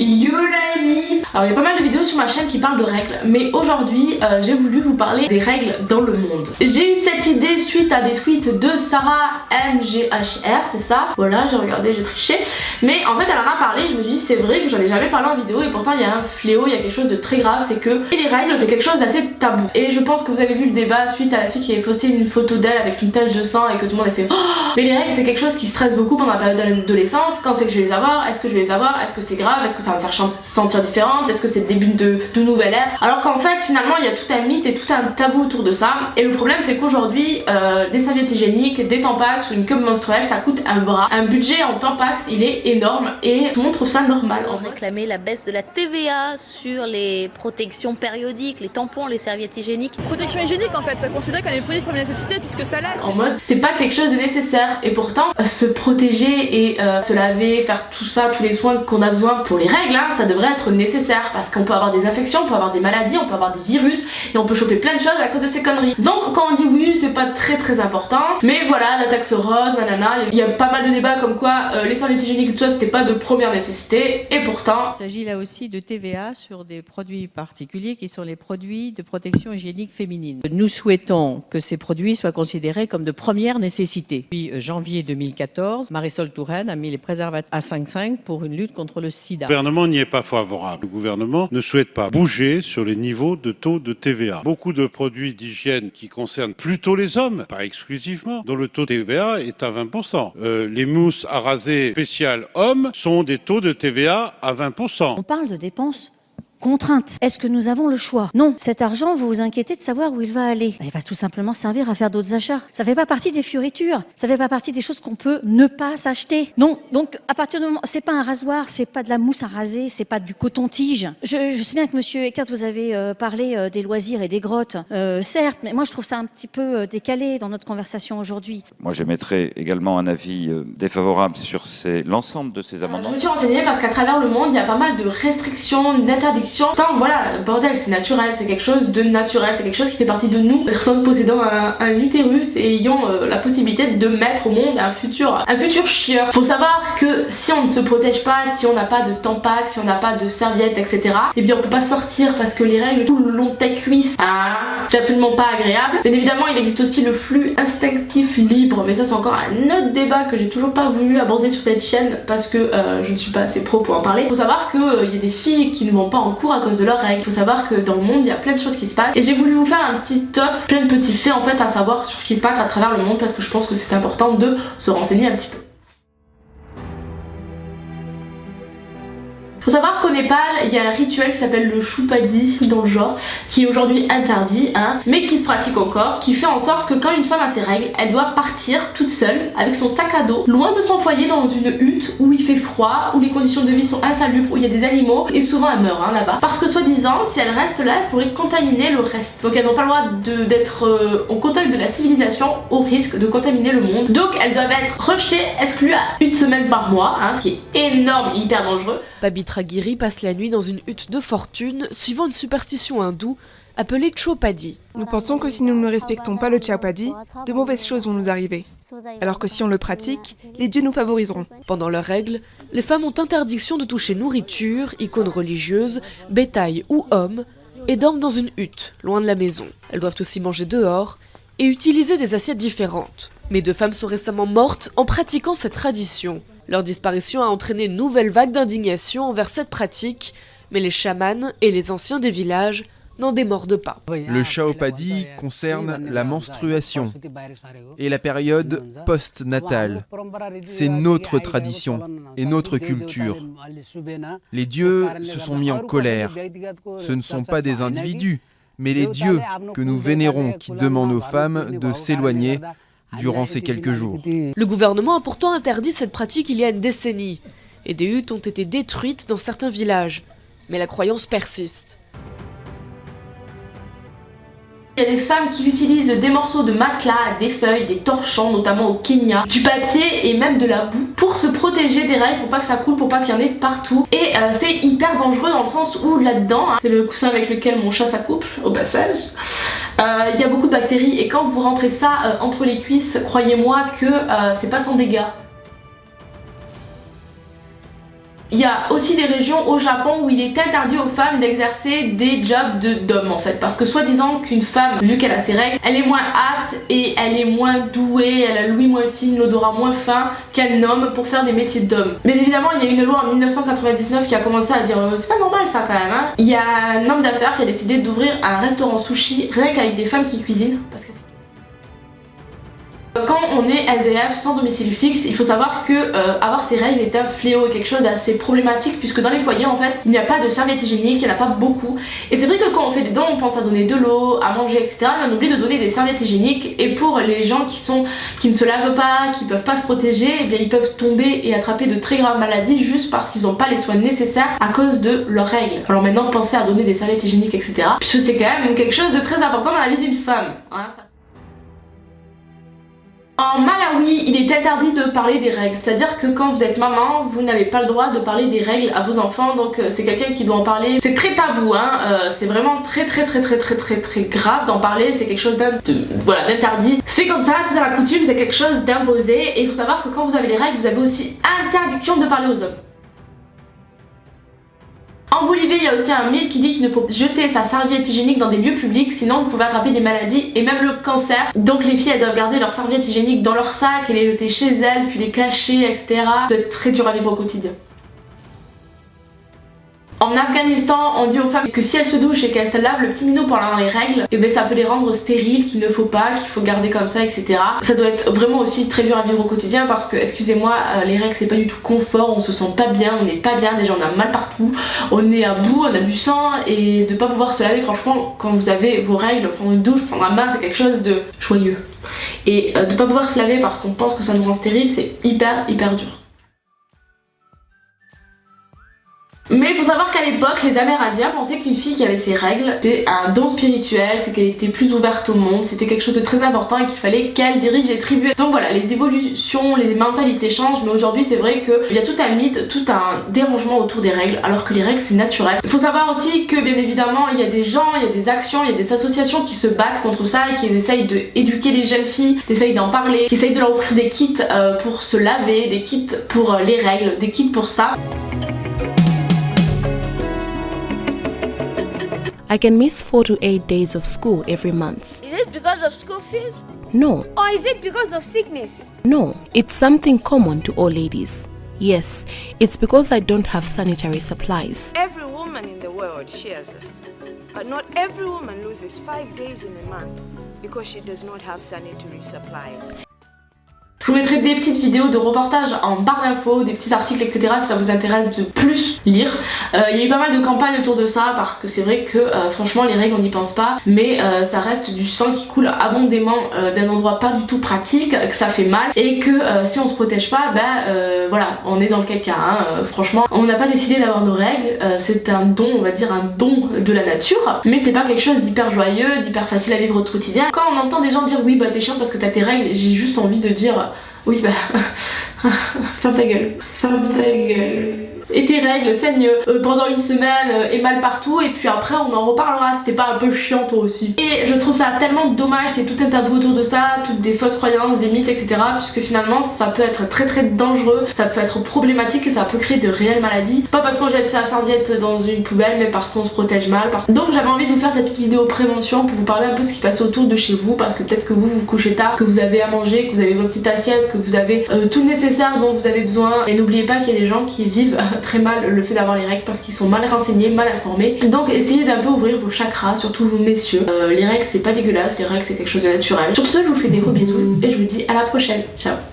you Alors il y a pas mal de vidéos sur ma chaîne qui parlent de règles mais aujourd'hui euh, j'ai voulu vous parler des règles dans le monde. J'ai eu cette idée suite à des tweets de Sarah MGHR c'est ça? Voilà j'ai regardé j'ai triché. Mais en fait elle en a parlé je me suis dit c'est vrai que j'en ai jamais parlé en vidéo et pourtant il y a un fléau, il y a quelque chose de très grave c'est que les règles c'est quelque chose d'assez tabou. Et je pense que vous avez vu le débat suite à la fille qui avait posté une photo d'elle avec une tache de sang et que tout le monde a fait oh! Mais les règles c'est quelque chose qui stresse beaucoup pendant la période d'adolescence. Quand c'est que je vais les avoir, est-ce que je vais les avoir, est-ce que c'est grave, est-ce que ça va me faire sentir différente, est-ce que c'est le début de, de nouvelle ère? Alors qu'en fait finalement il y a tout un mythe et tout un tabou autour de ça et le problème c'est qu'aujourd'hui euh, des serviettes hygiéniques, des tampax ou une cup menstruelle ça coûte un bras. Un budget en tampax il est énorme et tout le monde trouve ça normal. On réclamait la baisse de la TVA sur les protections périodiques, les tampons, les serviettes hygiéniques. Protection hygiénique en fait, ça considéré comme des produits de première nécessité puisque ça lave. En mode c'est pas quelque chose de nécessaire et pourtant se protéger et euh, se laver, faire tout ça, tous les soins qu'on a besoin pour les règles, hein, ça devrait être nécessaire parce qu'on peut avoir des infections, on peut avoir des maladies, on peut avoir des virus et on peut choper plein de choses à cause de ces conneries. Donc quand on dit oui c'est pas très très important, mais voilà la taxe rose, nanana, il y a pas mal de débats comme quoi euh, les serviettes hygiéniques et tout ça c'était pas de première nécessité et pourtant... Il s'agit là aussi de TVA sur des produits particuliers qui sont les produits de protection hygiénique féminine. Nous souhaitons que ces produits soient considérés comme de première nécessité. Depuis euh, janvier 2014, Marisol Touraine a mis les préservatifs à 5,5 pour une lutte contre le sida. Le gouvernement n'y est pas favorable. Ne souhaite pas bouger sur les niveaux de taux de TVA. Beaucoup de produits d'hygiène qui concernent plutôt les hommes, pas exclusivement, dont le taux de TVA est à 20%. Euh, les mousses à raser spéciales hommes sont des taux de TVA à 20%. On parle de dépenses Contrainte. Est-ce que nous avons le choix? Non. Cet argent, vous vous inquiétez de savoir où il va aller. Il va tout simplement servir à faire d'autres achats. Ça fait pas partie des fioritures. Ça fait pas partie des choses qu'on peut ne pas s'acheter. Non. Donc, à partir du moment, c'est pas un rasoir, c'est pas de la mousse à raser, c'est pas du coton-tige. Je, je, sais bien que monsieur Eckert, vous avez euh, parlé euh, des loisirs et des grottes. Euh, certes, mais moi, je trouve ça un petit peu décalé dans notre conversation aujourd'hui. Moi, j'émettrais également un avis défavorable sur l'ensemble de ces amendements. je me suis renseignée parce qu'à travers le monde, il y a pas mal de restrictions, d'interdictions Tant voilà, bordel, c'est naturel, c'est quelque chose de naturel, c'est quelque chose qui fait partie de nous, personne possédant un, utérus et ayant euh, la possibilité de mettre au monde un futur, un futur chieur. Faut savoir que si on ne se protège pas, si on n'a pas de tampac, si on n'a pas de serviette, etc. Et eh bien on peut pas sortir parce que les règles tout le long de ta cuisse, ah, c'est absolument pas agréable. Bien évidemment il existe aussi le flux instinctif libre, mais ça c'est encore un autre débat que j'ai toujours pas voulu aborder sur cette chaîne parce que euh, je ne suis pas assez pro pour en parler. Faut savoir qu'il euh, y a des filles qui ne vont pas en à cause de leurs règles. Il faut savoir que dans le monde il y a plein de choses qui se passent et j'ai voulu vous faire un petit top, plein de petits faits en fait à savoir sur ce qui se passe à travers le monde parce que je pense que c'est important de se renseigner un petit peu. Faut savoir qu'au Népal, il y a un rituel qui s'appelle le choupadi dans le genre, qui est aujourd'hui interdit, hein, mais qui se pratique encore, qui fait en sorte que quand une femme a ses règles, elle doit partir toute seule avec son sac à dos, loin de son foyer dans une hutte où il fait froid, où les conditions de vie sont insalubres, où il y a des animaux, et souvent elle meurt hein, là-bas. Parce que soi-disant, si elle reste là, elle pourrait contaminer le reste. Donc elles n'ont pas le droit d'être euh, en contact de la civilisation au risque de contaminer le monde. Donc elles doivent être rejetées, exclues à une semaine par mois, hein, ce qui est énorme hyper dangereux. Babitra passe la nuit dans une hutte de fortune, suivant une superstition hindoue appelée Chopadi. Nous pensons que si nous ne respectons pas le Chopadi, de mauvaises choses vont nous arriver. Alors que si on le pratique, les dieux nous favoriseront. Pendant leurs règles, les femmes ont interdiction de toucher nourriture, icônes religieuses, bétail ou hommes, et dorment dans une hutte, loin de la maison. Elles doivent aussi manger dehors et utiliser des assiettes différentes. Mais deux femmes sont récemment mortes en pratiquant cette tradition. Leur disparition a entraîné une nouvelle vague d'indignation envers cette pratique, mais les chamans et les anciens des villages n'en démordent pas. Le Shaopadi concerne la menstruation et la période post-natale. C'est notre tradition et notre culture. Les dieux se sont mis en colère. Ce ne sont pas des individus, mais les dieux que nous vénérons qui demandent aux femmes de s'éloigner durant ces quelques jours. Le gouvernement a pourtant interdit cette pratique il y a une décennie, et des huttes ont été détruites dans certains villages. Mais la croyance persiste. Il y a des femmes qui utilisent des morceaux de matelas, des feuilles, des torchons, notamment au Kenya, du papier et même de la boue pour se protéger des règles, pour pas que ça coule, pour pas qu'il y en ait partout. Et euh, c'est hyper dangereux dans le sens où là-dedans, hein, c'est le coussin avec lequel mon chat s'accouple au passage, euh, il y a beaucoup de bactéries et quand vous rentrez ça euh, entre les cuisses, croyez-moi que c'est pas sans dégâts. Il y a aussi des régions au Japon où il est interdit aux femmes d'exercer des jobs d'hommes en fait parce que soi-disant qu'une femme, vu qu'elle a ses règles, elle est moins apte et elle est moins douée, elle a l'ouïe moins fine, l'odorat moins fin qu'un homme pour faire des métiers d'homme. Mais évidemment il y a une loi en 1999 qui a commencé à dire euh, c'est pas normal ça quand même hein. Il y a un homme d'affaires qui a décidé d'ouvrir un restaurant sushi rien qu'avec des femmes qui cuisinent quand on est SDF sans domicile fixe, il faut savoir que euh, avoir ses règles est un fléau et quelque chose d'assez problématique puisque dans les foyers en fait il n'y a pas de serviettes hygiéniques, il n'y en a pas beaucoup et c'est vrai que quand on fait des dents on pense à donner de l'eau, à manger etc mais on oublie de donner des serviettes hygiéniques et pour les gens qui sont qui ne se lavent pas, qui peuvent pas se protéger, eh bien ils peuvent tomber et attraper de très graves maladies juste parce qu'ils n'ont pas les soins nécessaires à cause de leurs règles. Alors maintenant pensez à donner des serviettes hygiéniques etc puisque c'est quand même quelque chose de très important dans la vie d'une femme. Hein, en Malawi, il est interdit de parler des règles, c'est-à-dire que quand vous êtes maman, vous n'avez pas le droit de parler des règles à vos enfants, donc euh, c'est quelqu'un qui doit en parler. C'est très tabou, hein, euh, c'est vraiment très très très très très très très grave d'en parler, c'est quelque chose d'interdit. C'est comme ça, c'est la coutume, c'est quelque chose d'imposé, et il faut savoir que quand vous avez les règles, vous avez aussi interdiction de parler aux hommes. En Bolivie, il y a aussi un mythe qui dit qu'il ne faut jeter sa serviette hygiénique dans des lieux publics, sinon vous pouvez attraper des maladies et même le cancer. Donc les filles, elles doivent garder leur serviette hygiénique dans leur sac et les jeter chez elles, puis les cacher, etc. Être très dur à vivre au quotidien. En Afghanistan, on dit aux femmes que si elles se douchent et qu'elles se lavent le petit minot pendant les règles, et eh ben ça peut les rendre stériles, qu'il ne faut pas, qu'il faut garder comme ça, etc. Ça doit être vraiment aussi très dur à vivre au quotidien parce que, excusez-moi, euh, les règles c'est pas du tout confort, on se sent pas bien, on n'est pas bien, déjà on a mal partout, on est à bout, on a du sang et de pas pouvoir se laver, franchement, quand vous avez vos règles, prendre une douche, prendre un bain, c'est quelque chose de joyeux. Et euh, de pas pouvoir se laver parce qu'on pense que ça nous rend stérile, c'est hyper hyper dur. Mais il faut savoir qu'à l'époque, les Amérindiens pensaient qu'une fille qui avait ses règles, c'était un don spirituel, c'est qu'elle était plus ouverte au monde, c'était quelque chose de très important et qu'il fallait qu'elle dirige les tribus. Donc voilà, les évolutions, les mentalités changent, mais aujourd'hui c'est vrai qu'il y a tout un mythe, tout un dérangement autour des règles, alors que les règles c'est naturel. Il faut savoir aussi que bien évidemment, il y a des gens, il y a des actions, il y a des associations qui se battent contre ça et qui essayent d'éduquer les jeunes filles, qui essayent d'en parler, qui essayent de leur offrir des kits euh, pour se laver, des kits pour euh, les règles, des kits pour ça. I can miss 4 to 8 days of school every month. Is it because of school fees? No. Or is it because of sickness? No, it's something common to all ladies. Yes, it's because I don't have sanitary supplies. Every woman in the world shares this. But not every woman loses 5 days in a month because she does not have sanitary supplies. Je vous mettrai des petites vidéos de reportages en barre d'infos, des petits articles etc si ça vous intéresse de plus lire. Euh, il y a eu pas mal de campagnes autour de ça parce que c'est vrai que euh, franchement les règles on n'y pense pas mais euh, ça reste du sang qui coule abondamment d'un endroit pas du tout pratique, que ça fait mal et que si on se protège pas ben voilà on est dans le caca hein. franchement on n'a pas décidé d'avoir nos règles, c'est un don on va dire un don de la nature mais c'est pas quelque chose d'hyper joyeux, d'hyper facile à vivre au quotidien. Quand on entend des gens dire oui bah t'es chiant parce que t'as tes règles j'ai juste envie de dire oui bah... ferme ta gueule. Ferme ta gueule et tes règles saignent euh, pendant une semaine euh, et mal partout et puis après on en reparlera. C'était pas un peu chiant toi aussi. Et je trouve ça tellement dommage qu'il y ait tout un tabou autour de ça toutes des fausses croyances des mythes etc puisque finalement ça peut être très très dangereux. Ça peut être problématique et ça peut créer de réelles maladies. Pas parce qu'on jette sa serviette dans une poubelle mais parce qu'on se protège mal donc j'avais envie de vous faire cette petite vidéo prévention pour vous parler un peu de ce qui passe autour de chez vous parce que peut-être que vous vous couchez tard que vous avez à manger que vous avez votre petite assiette que vous avez euh, tout le nécessaire dont vous avez besoin. Et n'oubliez pas qu'il y a des gens qui vivent très mal le fait d'avoir les règles parce qu'ils sont mal renseignés, mal informés. Donc essayez d'un peu ouvrir vos chakras, surtout vous messieurs. Euh, les règles c'est pas dégueulasse, les règles c'est quelque chose de naturel. Sur ce, je vous fais des gros bisous et je vous dis à la prochaine. Ciao